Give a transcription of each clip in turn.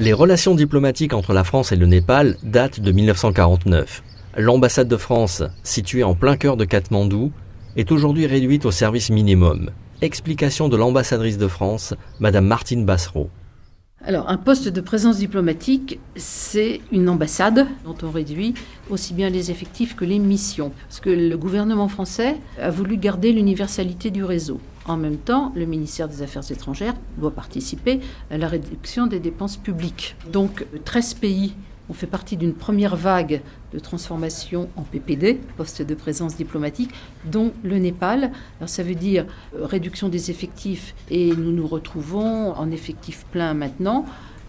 Les relations diplomatiques entre la France et le Népal datent de 1949. L'ambassade de France, située en plein cœur de Katmandou, est aujourd'hui réduite au service minimum. Explication de l'ambassadrice de France, Madame Martine Bassereau. Alors, un poste de présence diplomatique, c'est une ambassade dont on réduit aussi bien les effectifs que les missions. Parce que le gouvernement français a voulu garder l'universalité du réseau. En même temps, le ministère des Affaires étrangères doit participer à la réduction des dépenses publiques. Donc, 13 pays ont fait partie d'une première vague de transformation en PPD, poste de présence diplomatique, dont le Népal. Alors ça veut dire euh, réduction des effectifs et nous nous retrouvons en effectif plein maintenant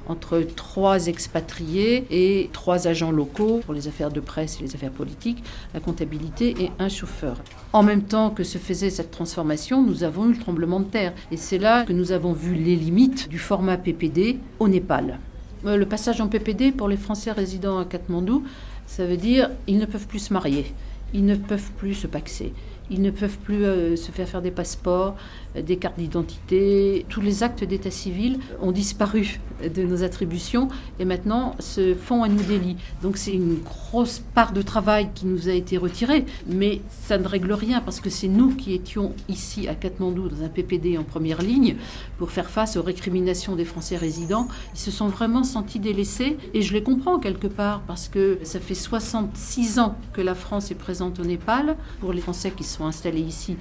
entre trois expatriés et trois agents locaux pour les affaires de presse et les affaires politiques, la comptabilité et un chauffeur. En même temps que se faisait cette transformation, nous avons eu le tremblement de terre. Et c'est là que nous avons vu les limites du format PPD au Népal. Euh, le passage en PPD pour les Français résidant à Katmandou, ça veut dire ils ne peuvent plus se marier, ils ne peuvent plus se paxer, ils ne peuvent plus euh, se faire faire des passeports, euh, des cartes d'identité. Tous les actes d'état civil ont disparu de nos attributions et maintenant font à New Delhi. Donc c'est une grosse part de travail qui nous a été retirée, mais ça ne règle rien parce que c'est nous qui étions ici à Katmandou dans un PPD en première ligne pour faire face aux récriminations des Français résidents. Ils se sont vraiment sentis délaissés et je les comprends quelque part parce que ça fait 66 ans que la France est présente au Népal. Pour les Français qui sont installés ici,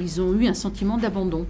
ils ont eu un sentiment d'abandon.